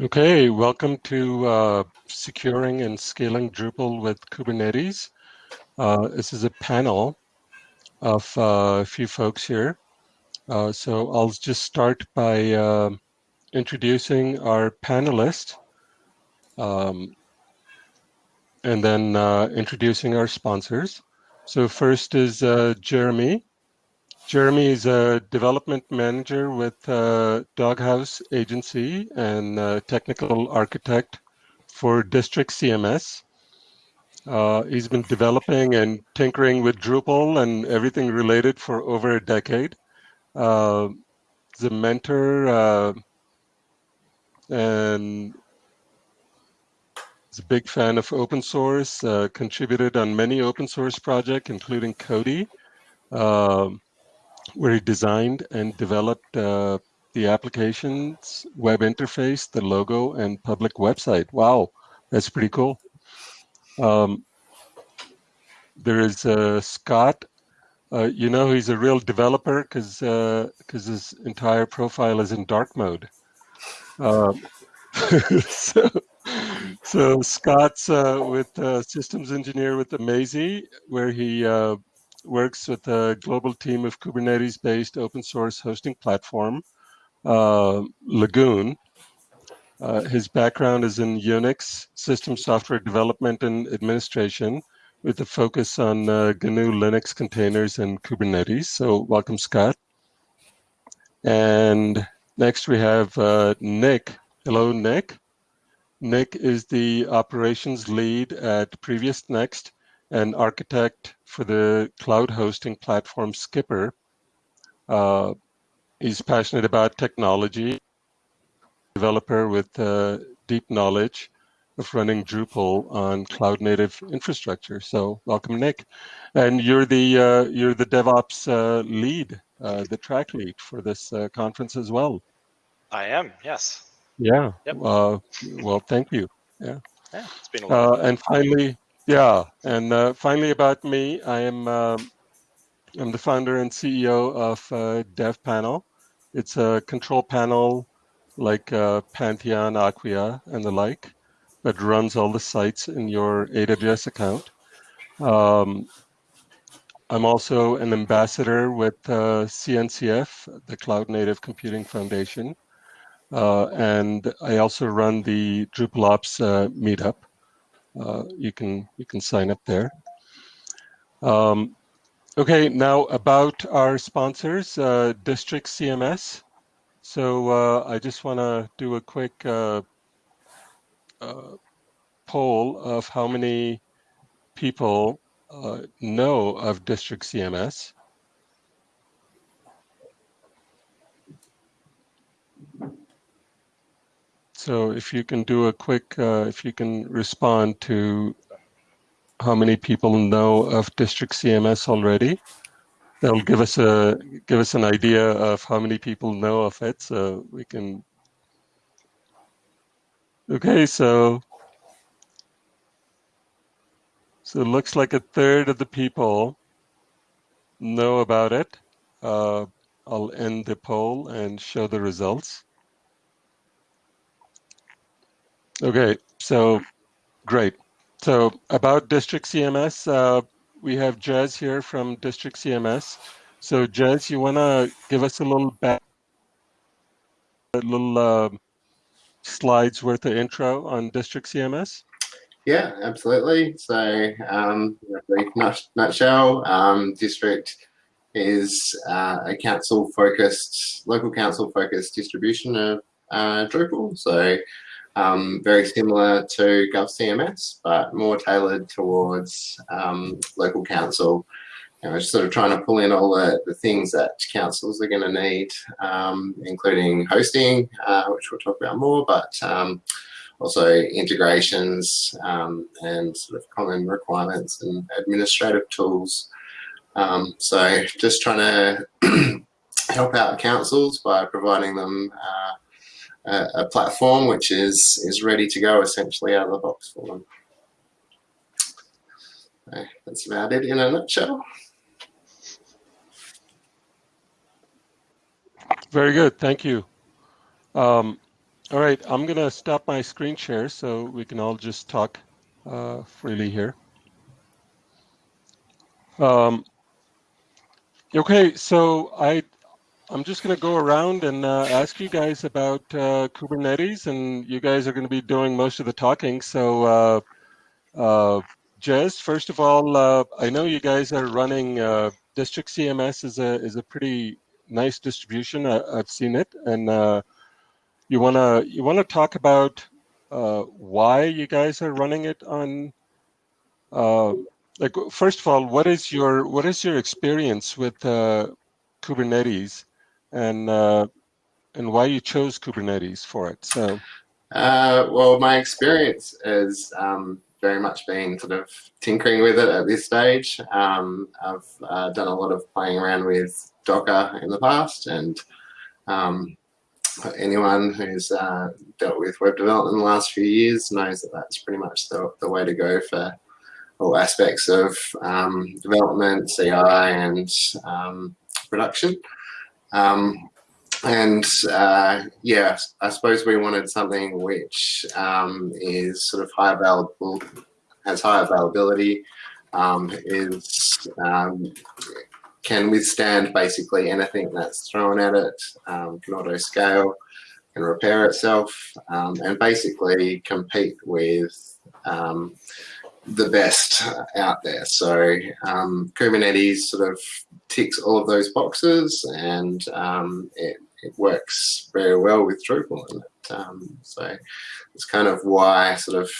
Okay, welcome to uh, Securing and Scaling Drupal with Kubernetes. Uh, this is a panel of uh, a few folks here. Uh, so I'll just start by uh, introducing our panelists um, and then uh, introducing our sponsors. So first is Jeremy. Jeremy is a development manager with uh, Doghouse Agency and uh, technical architect for District CMS. Uh, he's been developing and tinkering with Drupal and everything related for over a decade. Uh, he's a mentor uh, and he's a big fan of open source, uh, contributed on many open source projects, including. Um, where he designed and developed uh, the application's web interface, the logo, and public website. Wow, that's pretty cool. Um, there is uh, Scott. Uh, you know he's a real developer because because uh, his entire profile is in dark mode. Um, so, so Scott's uh, with uh, systems engineer with Amazee, where he works with a global team of Kubernetes-based open source hosting platform, uh, Lagoon. Uh, his background is in Unix, system software development and administration, with a focus on uh, GNU Linux containers and Kubernetes. So welcome, Scott. And next we have uh, Nick. Hello, Nick. Nick is the operations lead at Previous Next and architect for the cloud hosting platform Skipper. Uh, he's passionate about technology, developer with uh, deep knowledge of running Drupal on cloud native infrastructure. So welcome, Nick. And you're the uh, you're the DevOps uh, lead, uh, the track lead for this uh, conference as well. I am, yes. Yeah. Yep. well, thank you. Yeah. Yeah, it's been a while. and finally, yeah, and uh, finally about me, I am um, I'm the founder and CEO of uh, DevPanel. It's a control panel like uh, Pantheon, Acquia, and the like that runs all the sites in your AWS account. Um, I'm also an ambassador with uh, CNCF, the Cloud Native Computing Foundation, uh, and I also run the DrupalOps uh, meetup. Uh, you can you can sign up there. Um, okay, now about our sponsors, uh, District CMS. So uh, I just want to do a quick uh, uh, poll of how many people know of District CMS. So if you can do a quick, uh, if you can respond to how many people know of District CMS already, that'll give us a give us an idea of how many people know of it, so we can. Okay, so so it looks like a third of the people know about it. Uh, I'll end the poll and show the results. Okay, so great. So about District CMS, uh, we have Jez here from District CMS. So Jez, you want to give us a little back, a little uh, slides worth of intro on District CMS? Yeah, absolutely. So um, nutshell, um, District is uh, a council-focused, local council-focused distribution of uh, Drupal. So um, very similar to GovCMS, but more tailored towards um, local council. You know, sort of trying to pull in all the, the things that councils are going to need, um, including hosting, uh, which we'll talk about more, but um, also integrations um, and sort of common requirements and administrative tools. Um, so just trying to help out councils by providing them uh, a, platform which is is ready to go essentially out of the box for them. So that's about it in a nutshell. Very good, thank you. Um, All right, I'm gonna stop my screen share so we can all just talk uh, freely here. Um, okay, so I I'm just going to go around and uh, ask you guys about uh, Kubernetes, and you guys are going to be doing most of the talking. So, uh, uh Jez, first of all, uh, I know you guys are running uh, District CMS is a is a pretty nice distribution. I, have seen it, and you wanna you wanna talk about why you guys are running it on. like first of all, what is your what is your experience with Kubernetes? And uh, and why you chose Kubernetes for it. So, uh, well, my experience has um, very much been sort of tinkering with it at this stage. Um, I've uh, done a lot of playing around with Docker in the past, and um, anyone who's uh, dealt with web development in the last few years knows that that's pretty much the, the way to go for all aspects of um, development, CI, and um, production. Um, and uh, yeah, I suppose we wanted something which um, is sort of high available, has high availability, um, is um, can withstand basically anything that's thrown at it, um, can auto scale, can repair itself, um, and basically compete with the best out there. So um, Kubernetes sort of ticks all of those boxes and um, it, it, works very well with Drupal. Um, so it's kind of why sort of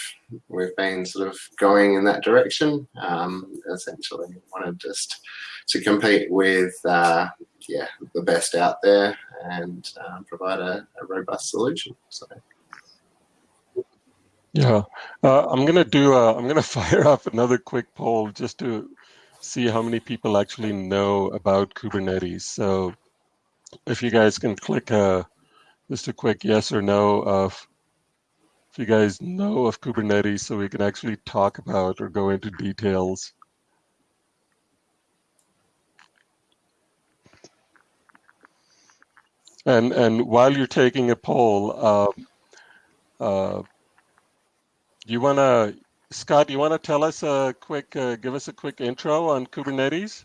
we've been sort of going in that direction. Um, essentially, wanted just to compete with uh, yeah the best out there and um, provide a, a robust solution. So. Yeah, uh, I'm gonna do. A, I'm gonna fire off another quick poll just to see how many people actually know about Kubernetes. So, if you guys can click uh, just a quick yes or no of if you guys know of Kubernetes, so we can actually talk about or go into details. And and while you're taking a poll. Uh, uh, you want to, Scott, do you want to tell us a quick, uh, give us a quick intro on Kubernetes?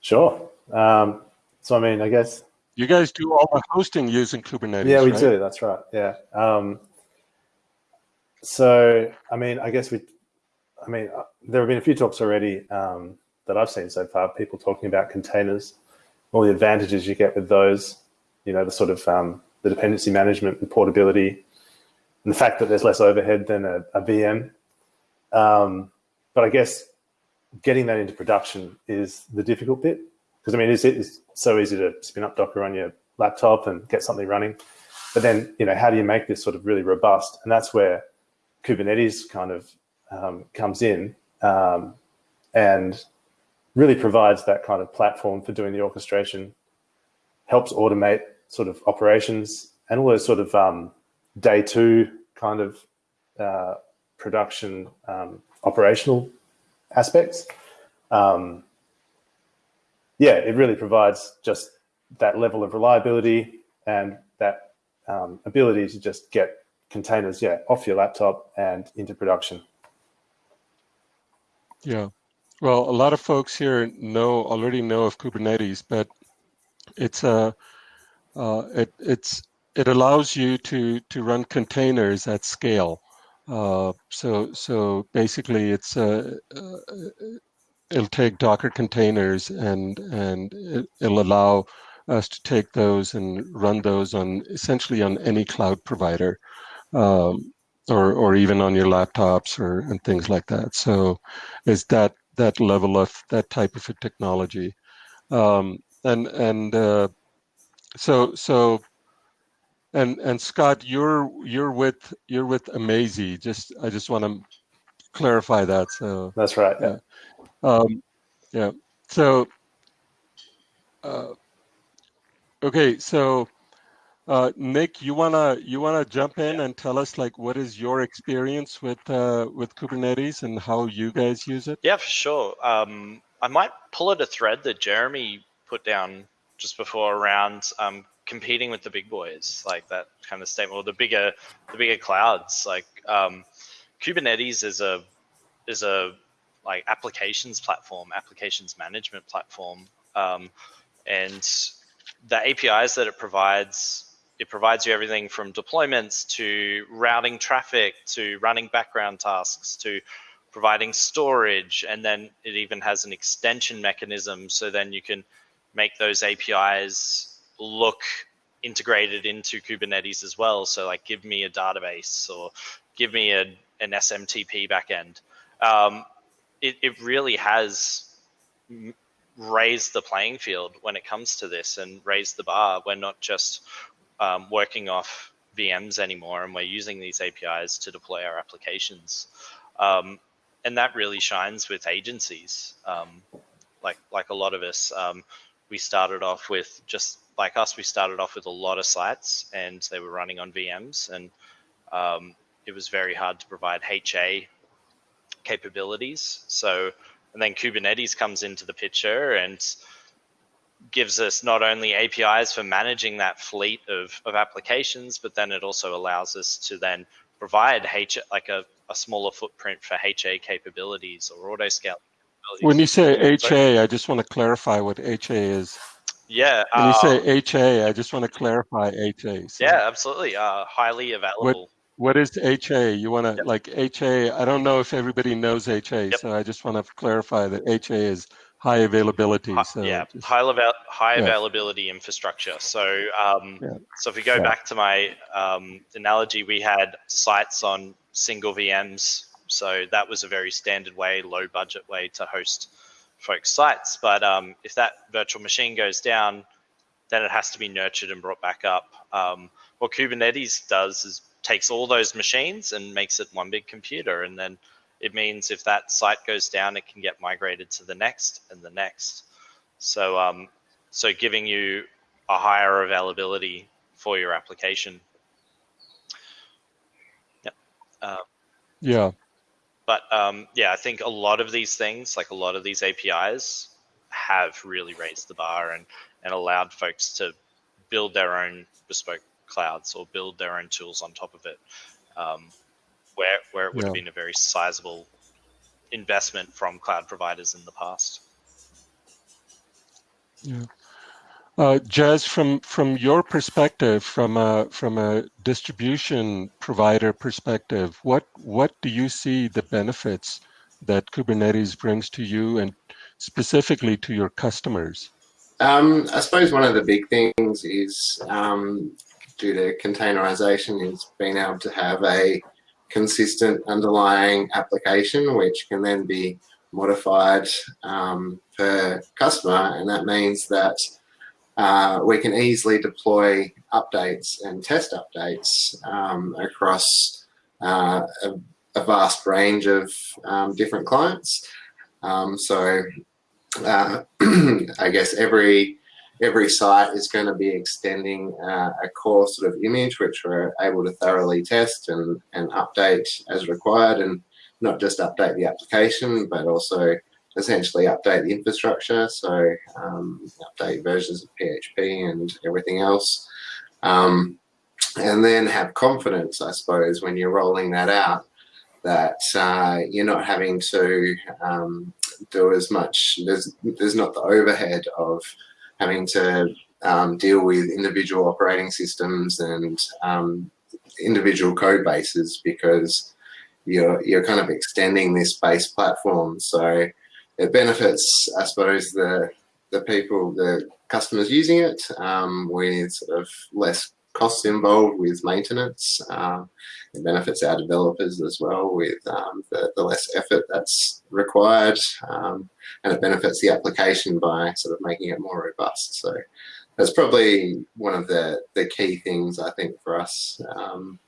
Sure. Um, so, I mean, I guess. You guys do all the hosting using Kubernetes, Yeah, we right? do. That's right. Yeah. Um, so, I mean, I guess we, I mean, uh, there have been a few talks already um, that I've seen so far, people talking about containers, all the advantages you get with those, you know, the sort of um, the dependency management and portability, and the fact that there's less overhead than a, a VM. Um, but I guess getting that into production is the difficult bit because I mean, it's, it's so easy to spin up Docker on your laptop and get something running. But then, you know, how do you make this sort of really robust? And that's where Kubernetes kind of um, comes in um, and really provides that kind of platform for doing the orchestration, helps automate sort of operations and all those sort of um, day two kind of uh, production um, operational aspects. Um, yeah, it really provides just that level of reliability and that um, ability to just get containers, yeah, off your laptop and into production. Yeah, well, a lot of folks here know already know of Kubernetes, but it's a uh, it, it's it allows you to to run containers at scale. Uh, so so basically, it's uh, uh, it'll take Docker containers and and it, will allow us to take those and run those on essentially on any cloud provider, um, or or even on your laptops or and things like that. So, is that that level of that type of a technology, um, and and uh, so so and and Scott, you're you're with you're with Amazee. Just I just want to clarify that. So that's right. Yeah. Um, yeah. So uh, okay. So uh, Nick, you wanna you wanna jump in and tell us like what is your experience with uh, with Kubernetes and how you guys use it? Yeah, for sure. Um, I might pull at a thread that Jeremy put down just before around um, competing with the big boys, like that kind of statement, or the bigger the bigger clouds. Like um, Kubernetes is a is a like applications platform, applications management platform, um, and the APIs that it provides. It provides you everything from deployments to routing traffic to running background tasks to providing storage, and then it even has an extension mechanism. So then you can make those APIs look integrated into Kubernetes as well. So like give me a database or give me a, an SMTP backend. Um, it, it really has raised the playing field when it comes to this and raised the bar. We're not just um, working off VMs anymore and we're using these APIs to deploy our applications. Um, and that really shines with agencies. Um, like, like a lot of us, um, we started off with just like us, we started off with a lot of sites and they were running on VMs and um, it was very hard to provide HA capabilities. So, and then Kubernetes comes into the picture and gives us not only APIs for managing that fleet of, of applications, but then it also allows us to then provide H like a, a smaller footprint for HA capabilities or auto scaling. When you say HA, I just want to clarify what HA is. Yeah. When you say HA, I just want to clarify HA. So yeah, absolutely. Uh, highly available. What is HA? You want to like HA? I don't know if everybody knows HA, Yep. so I just want to clarify that HA is high availability. Hi- So yeah, just- high level, high yeah. availability infrastructure. So, um, Yeah. so if we go Yeah. back to my um, analogy, we had sites on single VMs. So that was a very standard way, low budget way to host folks' sites. But um, if that virtual machine goes down, then it has to be nurtured and brought back up. Um, what Kubernetes does is takes all those machines and makes it one big computer, and then it means if that site goes down, it can get migrated to the next and the next. So, um, so giving you a higher availability for your application. Yep. Uh, yeah, but um, yeah, I think a lot of these things, like a lot of these APIs, have really raised the bar and and allowed folks to build their own bespoke clouds or build their own tools on top of it, um, where where it would have been a very sizable investment from cloud providers in the past. yeah. Uh, Jez, from from your perspective, from a from a distribution provider perspective, what what do you see the benefits that Kubernetes brings to you and specifically to your customers? Um, I suppose one of the big things is um, due to containerization is being able to have a consistent underlying application which can then be modified um, per customer and that means that uh, we can easily deploy updates and test updates um, across uh, a, a vast range of um, different clients. Um, so uh, I guess every every site is going to be extending uh, a core sort of image which we're able to thoroughly test and, and update as required and not just update the application but also essentially update the infrastructure so um, update versions of PHP and everything else um, and then have confidence I suppose when you're rolling that out that uh, you're not having to um, do as much. There's there's not the overhead of having to um, deal with individual operating systems and um, individual code bases because you're you're kind of extending this base platform. So it benefits, I suppose, the the people, the customers using it um, with sort of less costs involved with maintenance. Um, it benefits our developers as well with um, the, the less effort that's required. Um, and it benefits the application by sort of making it more robust. So that's probably one of the, the key things I think for us. Um,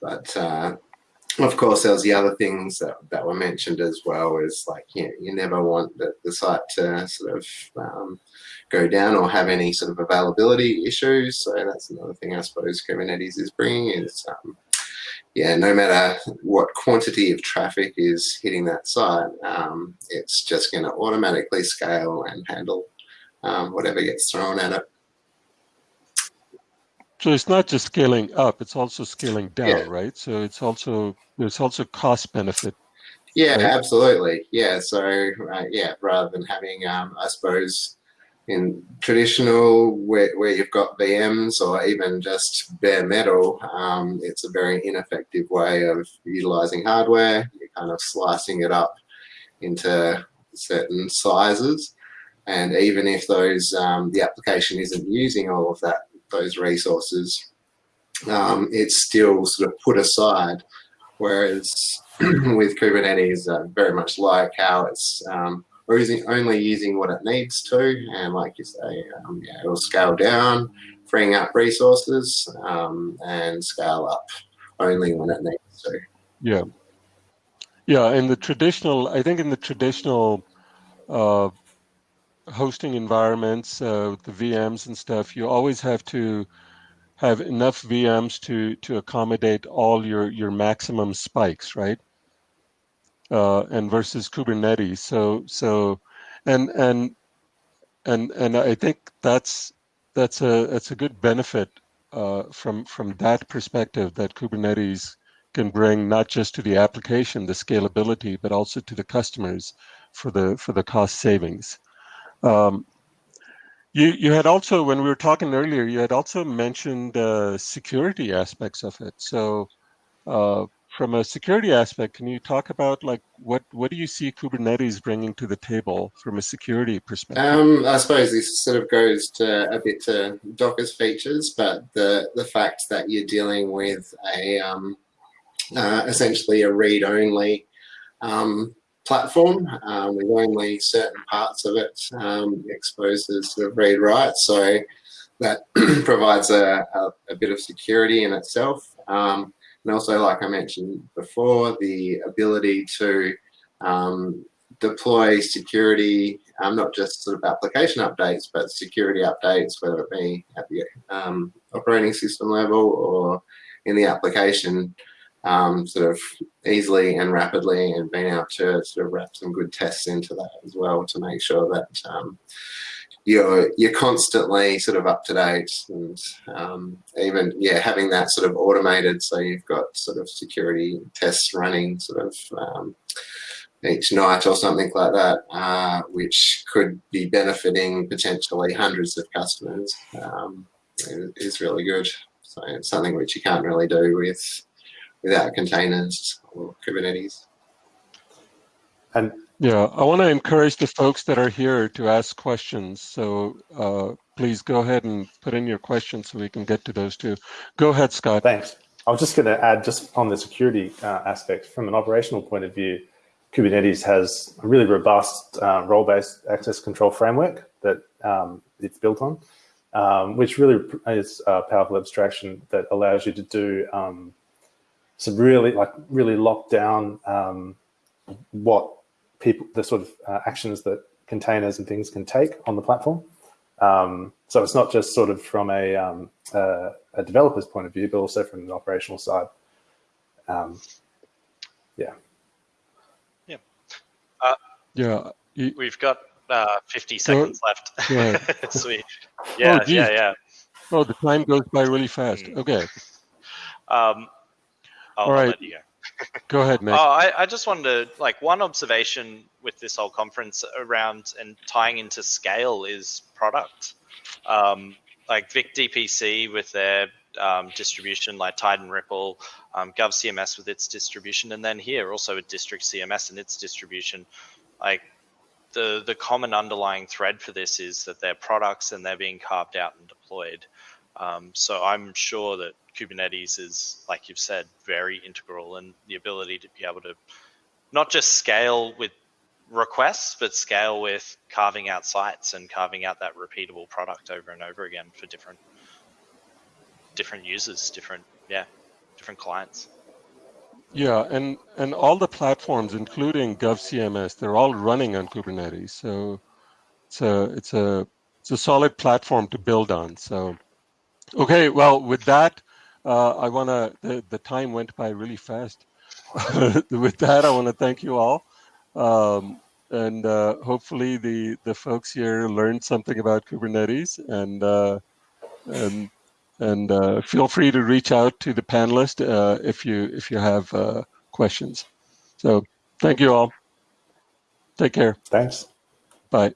but uh, of course, there was the other things that, that were mentioned as well is like, you, know, you never want the, the site to sort of um, go down or have any sort of availability issues. So that's another thing I suppose Kubernetes is bringing is, um, yeah, no matter what quantity of traffic is hitting that site, um, it's just going to automatically scale and handle um, whatever gets thrown at it. So it's not just scaling up; it's also scaling down, Yeah. right? So it's also there's also cost benefit. Yeah, Right. absolutely. Yeah, so uh, yeah, rather than having, um, I suppose, in traditional where, where you've got VMs or even just bare metal, um, it's a very ineffective way of utilizing hardware. You're kind of slicing it up into certain sizes, and even if those um, the application isn't using all of that those resources, um, it's still sort of put aside. Whereas with Kubernetes, uh, very much like how it's um, using, only using what it needs to, and like you say, um, yeah, it'll scale down, freeing up resources, um, and scale up only when it needs to. Yeah, yeah. In the traditional, I think in the traditional uh, hosting environments, uh, the VMs and stuff, you always have to have enough VMs to to accommodate all your your maximum spikes, right? Uh, and versus Kubernetes, so so, and and and and I think that's that's a that's a good benefit uh, from from that perspective that Kubernetes can bring not just to the application the scalability, but also to the customers for the for the cost savings. Um, you you had also when we were talking earlier, you had also mentioned uh, security aspects of it. So. Uh, from a security aspect, can you talk about like what what do you see Kubernetes bringing to the table from a security perspective? Um, I suppose this sort of goes to a bit to Docker's features, but the the fact that you're dealing with a um, uh, essentially a read-only um, platform um, with only certain parts of it um, exposed as sort of read-write, so that provides a, a, a, bit of security in itself. Um, and also, like I mentioned before, the ability to um, deploy security, um, not just sort of application updates, but security updates, whether it be at the um, operating system level or in the application, um, sort of easily and rapidly, and being able to sort of wrap some good tests into that as well to make sure that um, you're you're constantly sort of up to date and um, even yeah having that sort of automated so you've got sort of security tests running sort of um, each night or something like that uh, which could be benefiting potentially hundreds of customers um, is really good. So it's something which you can't really do with without containers or Kubernetes and yeah, I want to encourage the folks that are here to ask questions. So uh, please go ahead and put in your questions so we can get to those too. Go ahead, Scott. Thanks. I was just going to add just on the security uh, aspect from an operational point of view, Kubernetes has a really robust uh, role-based access control framework that um, it's built on, um, which really is a powerful abstraction that allows you to do um, some really like really lock down um, what people, the sort of uh, actions that containers and things can take on the platform. Um, so it's not just sort of from a, um, uh, a developer's point of view, but also from an operational side. Um, yeah. Yeah. Uh, yeah. You, we've got uh, 50 seconds left. Sweet. Yeah, oh, yeah, yeah. Oh, the time goes by really fast. Mm. Okay. I'll, All right. I'll go. Ahead, Nick. Oh, I, I just wanted to like one observation with this whole conference around and tying into scale is product. Um, like Vic DPC with their um, distribution, like Tide and Ripple, um, CMS with its distribution, and then here also with District CMS and its distribution. Like the the common underlying thread for this is that they're products and they're being carved out and deployed. Um, so I'm sure that Kubernetes is, like you've said, very integral and the ability to be able to not just scale with requests, but scale with carving out sites and carving out that repeatable product over and over again for different different users, different yeah, different clients. Yeah, and and all the platforms, including GovCMS, they're all running on Kubernetes. So it's a it's a it's a solid platform to build on. So okay, well with that, uh, I want to, the, the time went by really fast. With that, I want to thank you all. Um, and uh, hopefully the, the folks here learned something about Kubernetes and, uh, and and uh, feel free to reach out to the panelist uh, if you if you have uh, questions. So thank you all. Take care. Thanks. Bye.